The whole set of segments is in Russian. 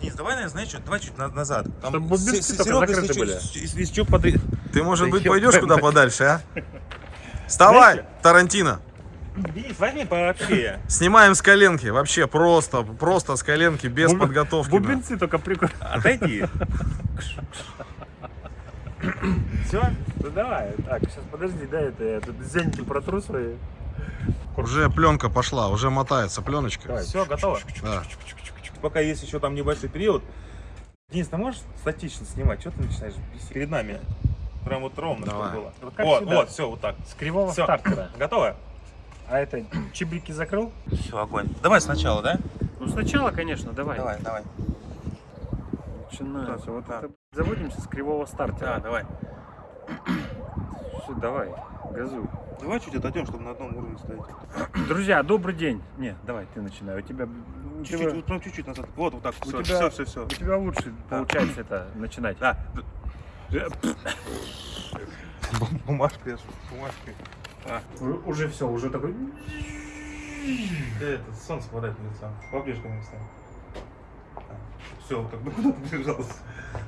Денис, давай, наверное, знаешь что, давай чуть на- назад. Там Чтобы бубенцы только Серега, если закрыты чё- были. Если, что, подри- Ты, может Да быть, ёб пойдешь твою куда мать. подальше, а? Вставай, Тарантино! Денис, возьми вообще. Снимаем с коленки, вообще просто, просто с коленки, без Бубен- подготовки. Бубенцы только прикольно. Отойди. Все? Ну давай, так, сейчас подожди, да, это я тут зеньки протру свои. Уже пленка пошла, уже мотается пленочка. Все, готово. Да. Пока есть еще там небольшой период. Денис, ты можешь статично снимать? Что ты начинаешь бесить? перед нами? Прям вот ровно, чтобы Давай. было. Вот Вот, всегда. вот, все, вот так. С кривого Всё. стартера. Готово? А это чебрики закрыл? Все, огонь. Давай сначала, да? Ну сначала, конечно, давай. Давай, давай. Начинается. Так, Вот да. это заводимся с кривого Да, стартера. давай. Всё, давай, газуй. Давай чуть отойдем, чтобы на одном уровне стоять. Друзья, добрый день. Не, давай ты начинай. У тебя, Чуть-чуть, тебя, вот прям чуть-чуть назад. Вот, вот так. У Все, тебя- все, все, все. у тебя лучше получается это начинать. Да. Бумажкой, бумажкой. У- Уже все, уже такой. Это солнце хватает в лицо. Поближе ко мне встань. Все, как бы куда ты бежался?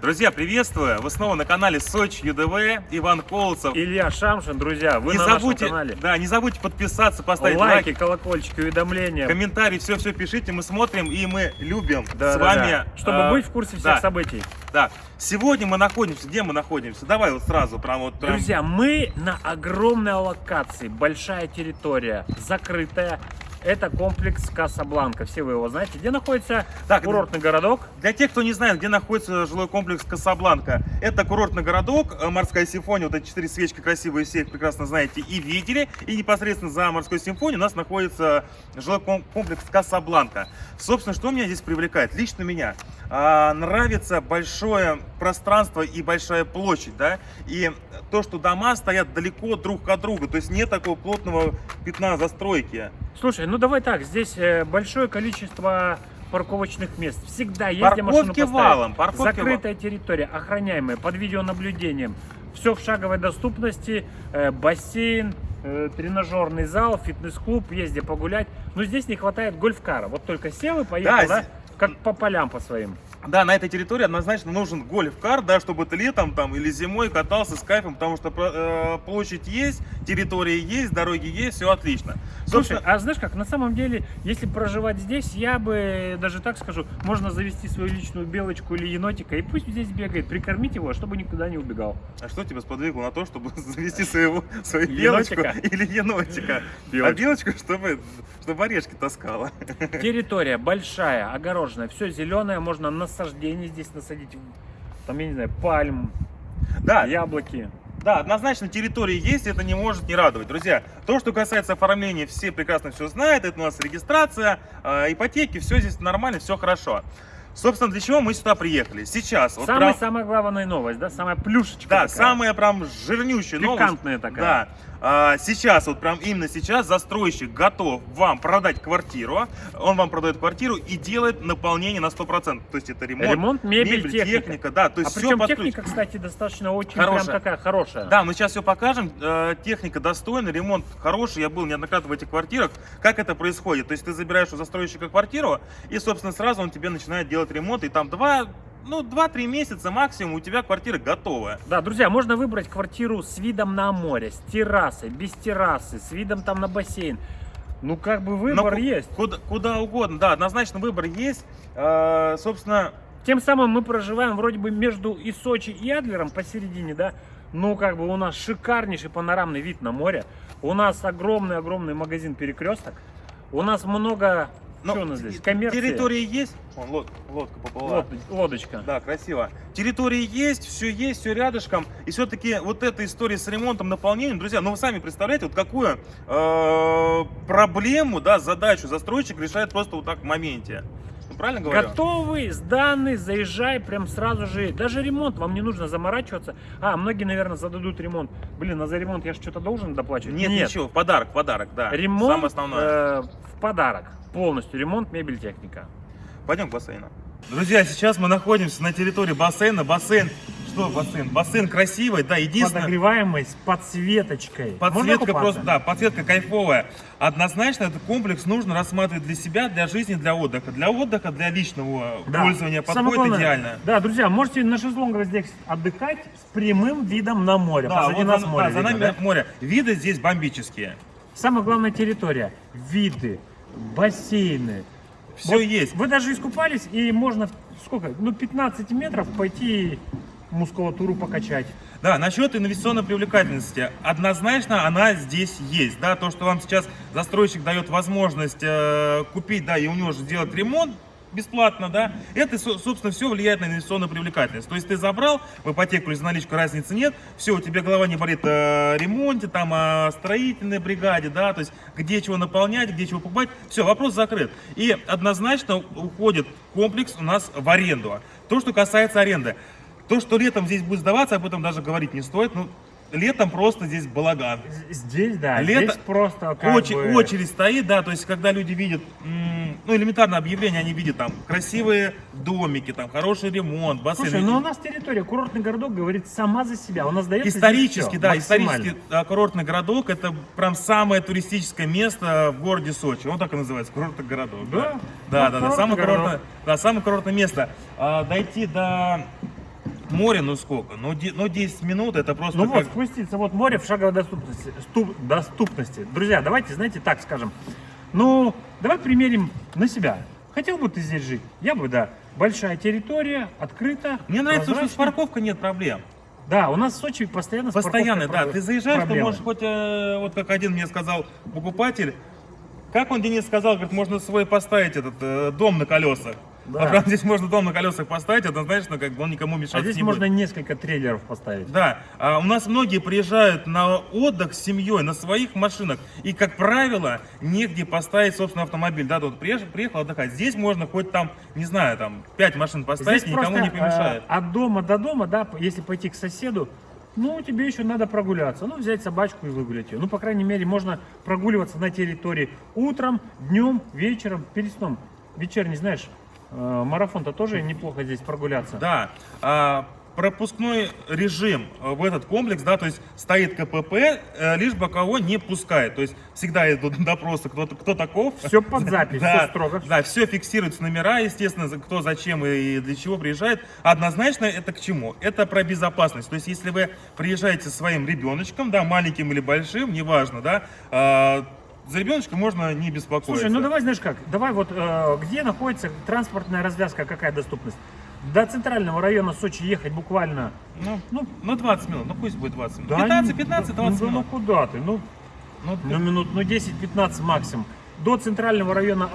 Друзья, приветствую! Вы снова на канале Сочи ЮДВ, Иван Колцев. Илья Шамшин, друзья, вы не на забудьте, нашем канале. да, не забудьте подписаться, поставить Лайки, лайк, колокольчики, уведомления. комментарии, все-все пишите, мы смотрим и мы любим Да, с да, вами. да. Чтобы э, быть в курсе всех да. событий. Да. Сегодня мы находимся, где мы находимся? Давай вот сразу, прям вот. Прям... Друзья, мы на огромной локации, большая территория, закрытая. Это комплекс Касабланка. Все вы его знаете. Где находится Так, курортный городок? Для тех, кто не знает, где находится жилой комплекс Касабланка, это курортный городок, э, морская симфония, вот эти четыре свечки красивые, все прекрасно знаете и видели. И непосредственно за морской симфонией у нас находится жилой ком- комплекс Касабланка. Собственно, что меня здесь привлекает? Лично меня а, нравится большое пространство и большая площадь, да, и то, что дома стоят далеко друг от друга, то есть нет такого плотного пятна застройки. Слушай, ну давай так, здесь э, большое количество парковочных мест. Всегда есть где машину Парковки поставить. валом, парковки Закрытая территория, охраняемая, под видеонаблюдением. Все в шаговой доступности, э, бассейн, э, тренажерный зал, фитнес-клуб, где погулять. Но здесь не хватает гольфкара. Вот только сел и поехал, Да, да, как по полям по своим. Да, на этой территории однозначно нужен гольф-кар, да, чтобы ты летом там или зимой катался с кайфом, потому что э, площадь есть, территория есть, дороги есть, все отлично. Слушай, Собственно, а знаешь как, на самом деле, если проживать здесь, я бы даже так скажу, можно завести свою личную белочку или енотика, и пусть здесь бегает, прикормить его, чтобы никуда не убегал. а что тебя сподвигло на то, чтобы завести своего, свою Енотика? белочку или енотика? А Белочку. белочку, чтобы, чтобы орешки таскала. Территория большая, огороженная, все зеленое, можно насаждение здесь насадить, там, я не знаю, пальм, Да, яблоки. Да, однозначно территория есть, это не может не радовать. Друзья, то, что касается оформления, все прекрасно все знают. Это у нас регистрация, э, ипотеки, все здесь нормально, все хорошо. Собственно, для чего мы сюда приехали? Сейчас. вот Самая, прям- самая главная новость, да, самая плюшечка да, такая. самая прям жирнющая новость. Пикантная такая. Да. А, сейчас, вот прям именно сейчас застройщик готов вам продать квартиру. Он вам продает квартиру и делает наполнение на 100%. То есть это ремонт, Ремонт, мебель, техника. да. То А есть все причем под ключ. техника, кстати, достаточно очень Хорошая. прям такая хорошая. Да, мы сейчас все покажем. Э, Техника достойная, ремонт хороший. Я был неоднократно в этих квартирах. Как это происходит? То есть ты забираешь у застройщика квартиру, и, собственно, сразу он тебе начинает делать ремонт, и там два, ну, два-три месяца максимум у тебя квартира готовая. Да, друзья, можно выбрать квартиру с видом на море, с террасой, без террасы, с видом там на бассейн. Ну, как бы Но выбор ку- есть. Куда, куда угодно, да, однозначно выбор есть. Э, собственно, Тем самым мы проживаем вроде бы между и Сочи, и Адлером посередине, да. Ну, как бы у нас шикарнейший панорамный вид на море. У нас огромный-огромный магазин «Перекресток». У нас много... ну, что у нас здесь? Коммерция. территория есть. Вон, лод- лодка поплыла. Лод- лодочка. Да, красиво. Территория есть, все есть, все рядышком. И все-таки вот эта история с ремонтом, наполнением, друзья, ну вы сами представляете, вот какую э, проблему, да, задачу застройщик решает просто вот так в моменте. Ну, правильно говорю? Готовый, сданный, заезжай прям сразу же. Даже ремонт, вам не нужно заморачиваться. А, многие, наверное, зададут ремонт. Блин, а за ремонт я же что-то должен доплачивать? Нет, ничего, в подарок, в подарок, да. Самое Ремонт основное. э, в подарок. Полностью ремонт, мебель, техника. Пойдем к бассейну. Друзья, сейчас мы находимся на территории бассейна. Бассейн Что бассейн? Бассейн красивый, да, единственное... Подогреваемый с подсветочкой. Подсветка просто, да, подсветка кайфовая. Однозначно этот комплекс нужно рассматривать для себя, для жизни, для отдыха. Для отдыха, для личного Да. пользования Самое подходит главное, идеально. Да, друзья, можете на шезлонгах здесь отдыхать с прямым видом на море. Да, Позади вот нас за, море да, за видно, нами да? море. Виды здесь бомбические. Самая главная территория. Виды, бассейны. Все есть. Вы даже искупались, и можно сколько? Ну, 15 метров пойти мускулатуру покачать. Да, насчет инвестиционной привлекательности. Однозначно она здесь есть. Да, то, что вам сейчас застройщик дает возможность э, купить, да, и у него же сделать ремонт бесплатно, да, это, со- собственно, все влияет на инвестиционную привлекательность. То есть ты забрал в ипотеку или за наличку, разницы нет, все, у тебя голова не болит о ремонте, там, о строительной бригаде, да, то есть где чего наполнять, где чего покупать, все, вопрос закрыт. И однозначно уходит комплекс у нас в аренду. То, что касается аренды. То, что летом здесь будет сдаваться, об этом даже говорить не стоит. Ну, летом просто здесь балаган. Здесь, да, Лето- здесь просто как Очередь, бы... очередь стоит, да, то есть когда люди видят, ну, элементарно объявление, они видят там красивые домики, там хороший ремонт, бассейн. Слушай, ну у нас территория, курортный городок говорит сама за себя. У нас дается Исторически, да, исторически а, курортный городок это прям самое туристическое место в городе Сочи. Он так и называется, курортный городок. Да? да, да, да, курортный самое курортное, да, самое курортное место. А, дойти до моря, ну сколько? Ну, де- ну 10 минут, это просто Ну как... вот, спуститься, вот море в шаговой доступности. ступ- доступности. Друзья, давайте, знаете, так скажем. Ну, давай примерим на себя. Хотел бы ты здесь жить? Я бы, да. Большая территория, открыта. Мне нравится, что с парковкой нет проблем. Да, у нас в Сочи постоянно Постоянно, да. Ты заезжаешь, ты проблемы. можешь хоть, э, вот как один мне сказал покупатель, как он, Денис, сказал, говорит, можно свой поставить этот э, дом на колесах. Да. А прям здесь можно дом на колесах поставить, однозначно, как бы он никому мешать А здесь не можно будет. несколько трейлеров поставить. Да, а у нас многие приезжают на отдых с семьей на своих машинах, и, как правило, негде поставить, собственно, автомобиль. Да, тут приехал, приехал отдыхать. Здесь можно хоть там, не знаю, там, 5 машин поставить, Здесь никому просто, не помешает. э, от дома до дома, да, если пойти к соседу, ну, тебе еще надо прогуляться. Ну, взять собачку и выгулять ее. Ну, по крайней мере, можно прогуливаться на территории утром, днем, вечером, перед сном. Вечерний, знаешь, э, марафон-то тоже неплохо здесь прогуляться. Да, а, пропускной режим э, в этот комплекс, да, то есть стоит КПП, э, лишь бы кого не пускает. То есть всегда идут допросы, кто, кто таков. Все под запись, Да, все строго. да, все фиксируются номера, естественно, кто зачем и для чего приезжает. Однозначно это к чему? Это про безопасность. То есть если вы приезжаете со своим ребеночком, да, маленьким или большим, неважно, да, а, за ребеночком можно не беспокоиться. Слушай, ну давай, знаешь как, давай вот э, где находится транспортная развязка, какая доступность? До центрального района Сочи ехать буквально, Ну, ну, ну 20 минут, ну пусть будет 20 минут. да, 15, ну, 15, ну, 20 да, минут. Ну куда ты? Ну, Ну, Ну, минут, ну 10-15 максимум. До центрального района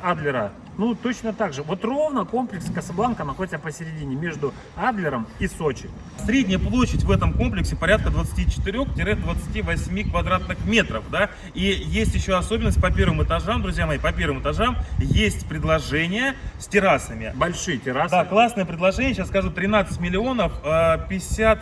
Адлера, ну точно так же. Вот ровно комплекс Касабланка находится посередине между Адлером и Сочи. Средняя площадь в этом комплексе порядка 24-28 квадратных метров, да, и есть еще особенность по первым этажам, друзья мои, по первым этажам есть предложение с террасами. Большие террасы. Да, классное предложение, сейчас скажу, 13 миллионов, э, 50...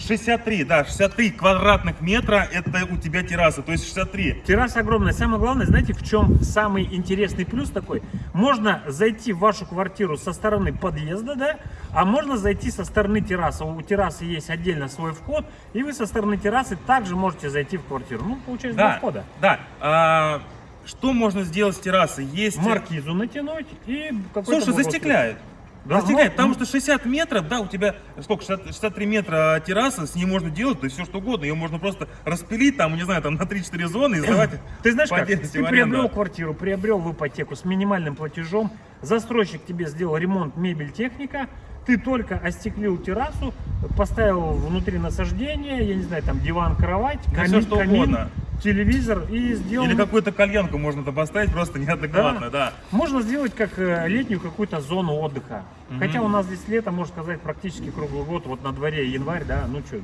63, да, 63 квадратных метра, это у тебя терраса, то есть 63. Терраса огромная. Самое главное, знаете, в чем самый интересный плюс такой? Можно зайти в вашу квартиру со стороны подъезда, да, а можно зайти со стороны террасы. У террасы есть отдельно свой вход, и вы со стороны террасы также можете зайти в квартиру. Ну, получается, два Да, входа. да. А, что можно сделать с террасы? Есть... Маркизу натянуть и Слушай, застекляют. Да, Застекляют, ну, потому ну. что 60 метров, да, у тебя сколько, 60 63 метра терраса, с ней можно делать, то есть все что угодно. Ее можно просто распилить, там, не знаю, там на 3-4 зоны и сдавать Ты знаешь как? Ты приобрел квартиру, приобрел в ипотеку с минимальным платежом, застройщик тебе сделал ремонт мебель, техника, ты только остеклил террасу, поставил внутри насаждение, я не знаю, там диван, кровать, Да камин, всё, что камин, угодно. Телевизор и сделал... Или какую-то кальянку можно там поставить, просто неадекватно, да. Можно сделать как э, летнюю какую-то зону отдыха. Хотя у нас здесь лето, можно сказать, практически круглый год, вот на дворе январь, да, ну что,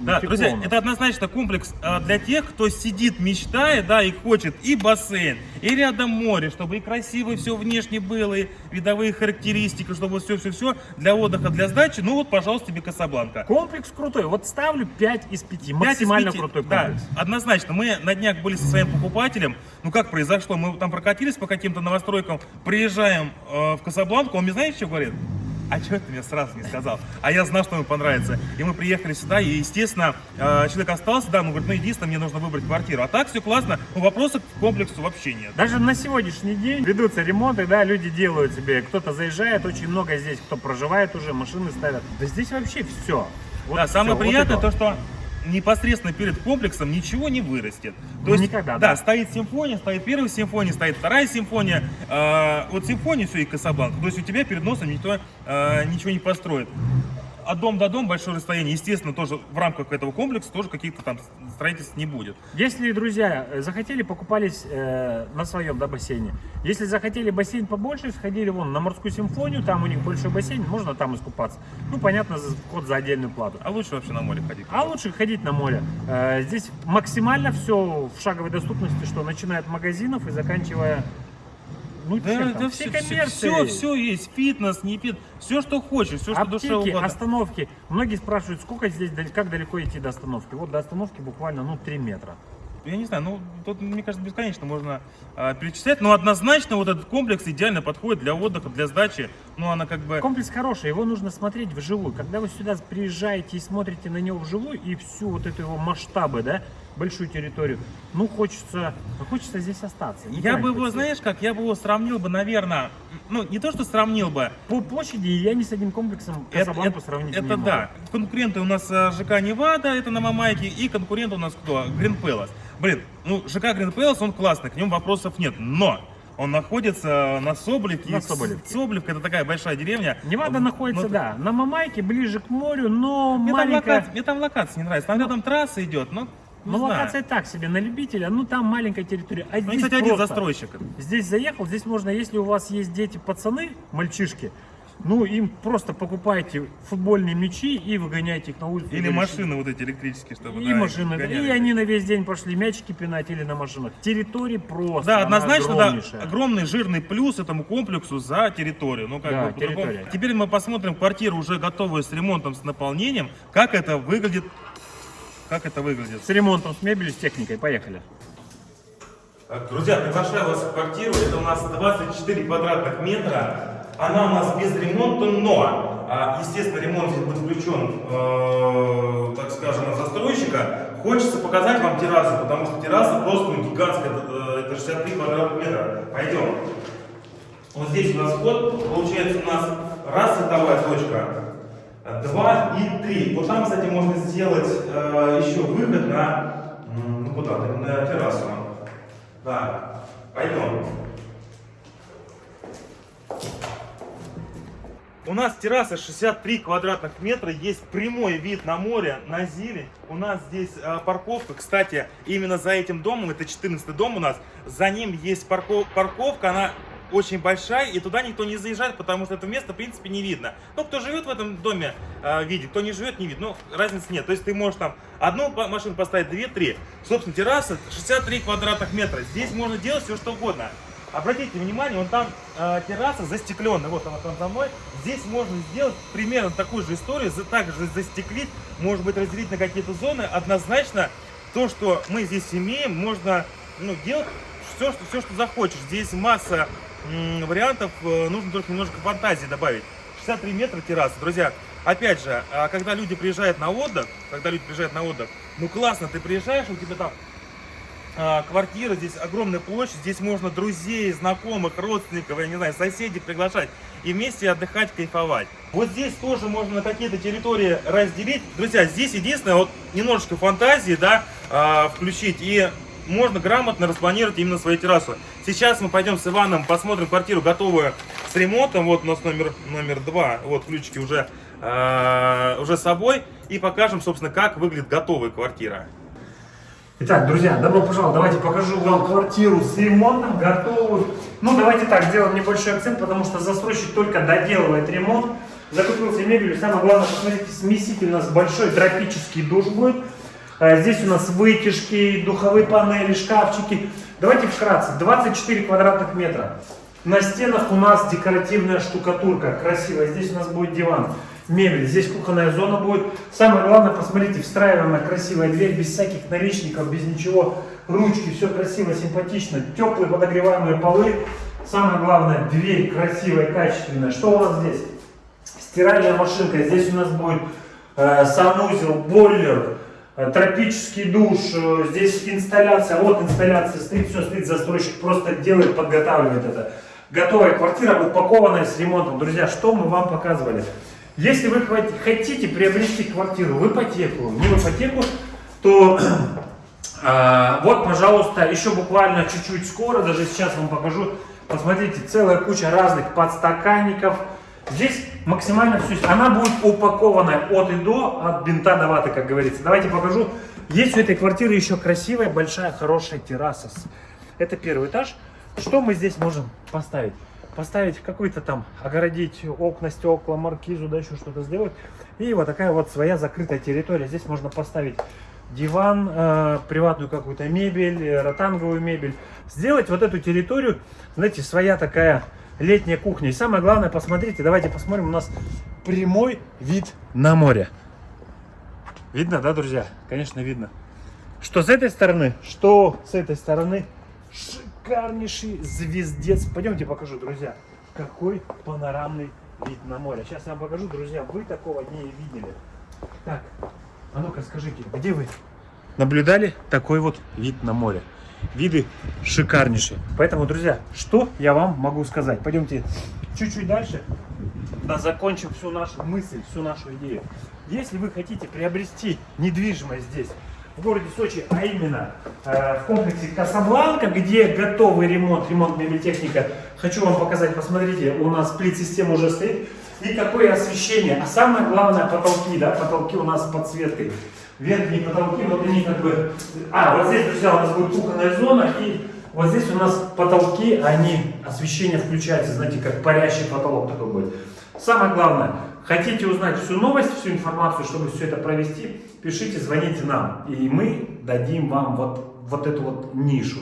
Да, тепло друзья, это однозначно комплекс а, для тех, кто сидит, мечтает, да, и хочет и бассейн, и рядом море, чтобы и красиво все внешне было, и видовые характеристики, чтобы все-все-все для отдыха, для сдачи. Ну вот, пожалуйста, тебе Касабланка. Комплекс крутой, вот ставлю 5 из 5, Пять из максимально пяти. крутой Да, комплекс. однозначно. Мы на днях были со своим покупателем. Ну как произошло? Мы там прокатились по каким-то новостройкам, приезжаем э, в Касабланку, он мне знаете, что говорит? А что ты мне сразу не сказал? А я знал, что ему понравится. И мы приехали сюда, и, естественно, э, человек остался, да, мы говорим, ну, единственное, мне нужно выбрать квартиру. А так все классно, ну, вопросов к комплексу вообще нет. Даже на сегодняшний день ведутся ремонты, да, люди делают себе, кто-то заезжает, очень много здесь, кто проживает уже, машины ставят. Да здесь вообще все. Вот да, самое всё, приятное вот то, что непосредственно перед комплексом ничего не вырастет. То Ну, есть, никогда, да, да. стоит симфония, стоит первая симфония, стоит вторая симфония. Э, вот симфония все и Касабланка. То есть у тебя перед носом никто э, ничего не построит. От дома до дома большое расстояние, естественно, тоже в рамках этого комплекса тоже каких-то там строительств не будет. Если, друзья, э, захотели, покупались э, на своем да, бассейне. Если захотели бассейн побольше, сходили вон на морскую симфонию, там у них большой бассейн, можно там искупаться. Ну, понятно, вход за отдельную плату. А лучше вообще на море ходить. А лучше ходить на море. Э, Здесь максимально все в шаговой доступности, что начиная от магазинов и заканчивая ну, Да, да всей все, коммерцией. все, есть, фитнес, не фитнес, все, что хочешь, все, что душе угодно. остановки. Многие спрашивают, сколько здесь, как далеко идти до остановки. Вот до остановки буквально, ну, 3 метра. Я не знаю, ну тут, мне кажется, бесконечно можно а, перечислять, но однозначно вот этот комплекс идеально подходит для отдыха, для сдачи. Ну, она как бы... Комплекс хороший, его нужно смотреть вживую. Когда вы сюда приезжаете и смотрите на него вживую, и всю вот эту его масштабы, да, большую территорию, ну, хочется, ну, хочется здесь остаться. Я никуда бы не его, пойти. знаешь, как, я бы его сравнил бы, наверное, ну, не то, что сравнил бы, По площади я ни с одним комплексом это, Касабланку это- сравнить это не могу. да. Конкуренты у нас э, ЖК Невада, это на Мамайке, и конкурент у нас кто? Грин Пэлас. Блин, ну, ЖК Грин Пэлас, он классный, к нему вопросов нет, но... Он находится на Соболевке. На Соболевке. Соболевка это такая большая деревня. Невада Ну, находится, ну, да, на Мамайке, ближе к морю, но Мне там, маленькая... локация, мне там локация не нравится. Там рядом трасса идет, ну, не Ну, знаю. локация так себе, на любителя, ну, там маленькая территория. А Ну, здесь кстати, один застройщик. Здесь заехал, здесь можно, если у вас есть дети, пацаны, мальчишки, ну, им просто покупайте футбольные мячи и выгоняйте их на улицу. Или машины вот эти электрические, чтобы... И да, машины, гоняли. и они на весь день пошли мячики пинать или на машинах. Территории просто, Да, однозначно, да, огромный жирный плюс этому комплексу за территорию. Ну, как Да, бы, территория. Теперь мы посмотрим квартиру уже готовую с ремонтом, с наполнением. Как это выглядит. Как это выглядит. С ремонтом, с мебелью, с техникой. Поехали. Друзья, приглашаю вас в квартиру. Это у нас 24 квадратных метра. Она у нас без ремонта, но, а, естественно, ремонт здесь будет включен, э, так скажем, от застройщика. Хочется показать вам террасу, потому что терраса просто ну, гигантская, это, э, это 63 квадратных метра. Пойдем. Вот здесь у нас вход, получается у нас раз световая точка, два и три. Вот там, кстати, можно сделать э, еще выход на, ну куда, на, террасу. Да, пойдем. У нас терраса 63 квадратных метра, есть прямой вид на море, на зелень. У нас здесь э, парковка, кстати, именно за этим домом, это 14 дом у нас, за ним есть парков- парковка, она очень большая, и туда никто не заезжает, потому что это место, в принципе, не видно. Ну, кто живет в этом доме, э, видит, кто не живет, не видит. Ну, разницы нет. То есть ты можешь там одну машину поставить, две-три. Собственно, терраса 63 квадратных метра. Здесь можно делать все, что угодно. Обратите внимание, вон там э, терраса застекленная, вот она там за мной. Здесь можно сделать примерно такую же историю, также застеклить, может быть разделить на какие-то зоны. Однозначно, то, что мы здесь имеем, можно ну, делать все, что, все, что захочешь. Здесь масса вариантов, э, нужно только немножко фантазии добавить. 63 метра терраса, друзья. Опять же, а, когда люди приезжают на отдых, когда люди приезжают на отдых, ну классно, ты приезжаешь, у тебя там а, квартира, здесь огромная площадь, здесь можно друзей, знакомых, родственников, я не знаю, соседей приглашать и вместе отдыхать, кайфовать. Вот здесь тоже можно на какие-то территории разделить. Друзья, здесь единственное, вот немножечко фантазии, да, а, включить и можно грамотно распланировать именно свою террасу. Сейчас мы пойдем с Иваном, посмотрим квартиру готовую с ремонтом. Вот у нас номер, номер два, вот ключики уже, а, уже с собой. И покажем, собственно, как выглядит готовая квартира. Итак, друзья, добро пожаловать. Давайте покажу вам квартиру с ремонтом, готовую. Ну, давайте так, сделаем небольшой акцент, потому что застройщик только доделывает ремонт. Закупился мебелью. Самое главное, посмотрите, смеситель у нас большой, тропический душ будет. А Здесь у нас вытяжки, духовые панели, шкафчики. Давайте вкратце. 24 квадратных метра. На стенах у нас декоративная штукатурка, красивая. Здесь у нас будет диван, мебель. Здесь кухонная зона будет. Самое главное, посмотрите, встраиваемая красивая дверь, без всяких наличников, без ничего. Ручки, все красиво, симпатично. Теплые подогреваемые полы. Самое главное, дверь красивая, качественная. Что у нас здесь? стиральная машинка. Здесь у нас будет э, санузел, бойлер, тропический душ. э, здесь инсталляция, вот инсталляция стоит, все стоит, застройщик просто делает, подготавливает это. Готовая квартира, упакованная с ремонтом. Друзья, что мы вам показывали? Если вы хотите приобрести квартиру в ипотеку, не в ипотеку, то а, вот, пожалуйста, еще буквально чуть-чуть скоро, даже сейчас вам покажу. Посмотрите, целая куча разных подстаканников. Здесь максимально все. Она будет упакованная от и до, от бинта до ваты, как говорится. Давайте покажу. Есть у этой квартиры еще красивая, большая, хорошая терраса. Это первый этаж. Что мы здесь можем поставить? Поставить какой-то там, огородить окна, стекла, маркизу, да, еще что-то сделать. И вот такая вот своя закрытая территория. Здесь можно поставить диван, э, приватную какую-то мебель, э, ротанговую мебель. Сделать вот эту территорию, знаете, своя такая летняя кухня. И самое главное, посмотрите, давайте посмотрим, у нас прямой вид на море. Видно, да, друзья? Конечно, видно. Что с этой стороны, что с этой стороны. Шикарнейший звездец. Пойдемте покажу, друзья, какой панорамный вид на море. Сейчас я вам покажу, друзья, вы такого не видели. Так, а ну-ка скажите, где вы наблюдали такой вот вид на море? Виды шикарнейшие. Поэтому, друзья, что я вам могу сказать? Пойдемте чуть-чуть дальше. Да, закончим всю нашу мысль, всю нашу идею. Если вы хотите приобрести недвижимость здесь, в городе Сочи, а именно э, в комплексе Касабланка, где готовый ремонт, ремонт мебельтехника, хочу вам показать, посмотрите, у нас плит-система уже стоит, и какое освещение, а самое главное потолки, да, потолки у нас с подсветкой. Верхние потолки, вот они как бы, а, вот здесь, друзья, у нас будет кухонная зона, и вот здесь у нас потолки, они, освещение включается, знаете, как парящий потолок такой будет. Самое главное, хотите узнать всю новость, всю информацию, чтобы все это провести, пишите, звоните нам, и мы дадим вам вот, вот эту вот нишу.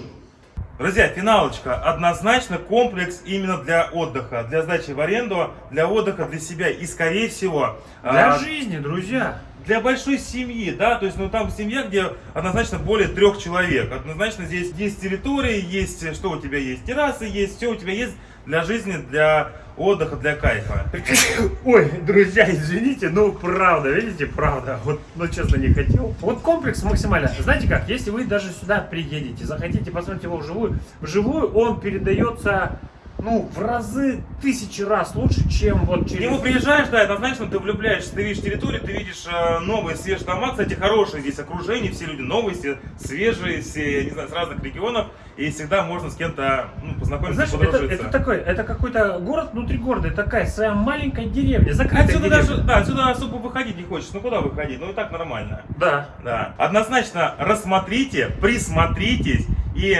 Друзья, финалочка. Однозначно комплекс именно для отдыха, для сдачи в аренду, для отдыха, для себя. И скорее всего... Для а, жизни, друзья. Для большой семьи, да, то есть, ну, там семья, где однозначно более трех человек. Однозначно здесь есть территории, есть, что у тебя есть, террасы есть, все у тебя есть для жизни, для отдыха, для кайфа. Ой, друзья, извините, ну правда, видите, правда, вот, ну честно, не хотел. Вот комплекс максимально, знаете как, если вы даже сюда приедете, захотите посмотреть его вживую, вживую он передается, ну, в разы, тысячи раз лучше, чем вот через... нему приезжаешь, да, однозначно ты влюбляешься, ты видишь территорию, ты видишь э, новые, свежие дома, кстати, хорошие здесь окружение, все люди новые, все свежие, все, не знаю, с разных регионов, и всегда можно с кем-то, ну, познакомиться, Знаешь, это, это такой, это какой-то город внутри города, это такая своя маленькая деревня, закрытая Отсюда деревня. даже, да, отсюда особо выходить не хочешь, ну куда выходить, ну и так нормально. Да. Да. Однозначно рассмотрите, присмотритесь, и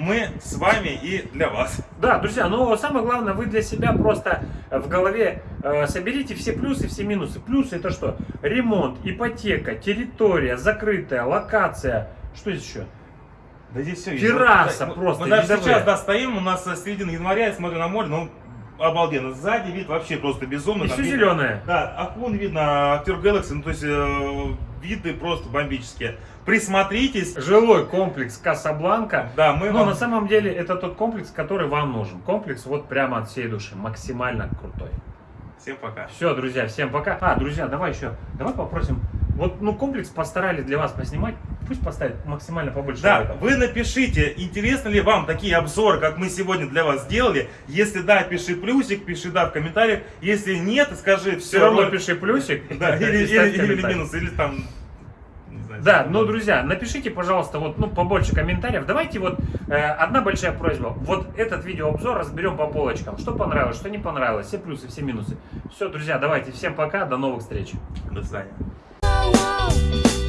мы с вами и для вас. Да, друзья, но самое главное, вы для себя просто в голове э, соберите все плюсы, все минусы. Плюсы это что? Ремонт, ипотека, территория, закрытая, локация. Что здесь еще? Да здесь все Терраса мы, просто, Мы даже сейчас да, стоим, у нас э, середина января, я смотрю на море, ну обалденно. Сзади вид вообще просто безумно. И все видно- зеленое. Да, окон видно, актер Galaxy, ну то есть э, виды просто бомбические. Присмотритесь. Жилой комплекс Касабланка. Да, мы Но вам- на самом деле это тот комплекс, который вам нужен. Комплекс вот прямо от всей души, максимально крутой. Всем пока. Все, друзья, всем пока. А, друзья, давай еще, давай попросим. Вот, ну, комплекс постарались для вас поснимать. Пусть поставят максимально побольше Да, лайков. вы напишите, интересны ли вам такие обзоры, как мы сегодня для вас сделали. Если да, пиши плюсик, пиши да в комментариях. Если нет, скажи все. Все равно пиши плюсик. Да, или, или- или минус, или там. Да, что-то. ну, друзья, напишите, пожалуйста, вот, ну, побольше комментариев. Давайте вот э, одна большая просьба. Вот этот видеообзор разберем по полочкам. Что понравилось, что не понравилось, все плюсы, все минусы. Все, друзья, давайте, всем пока, до новых встреч. До свидания. Whoa.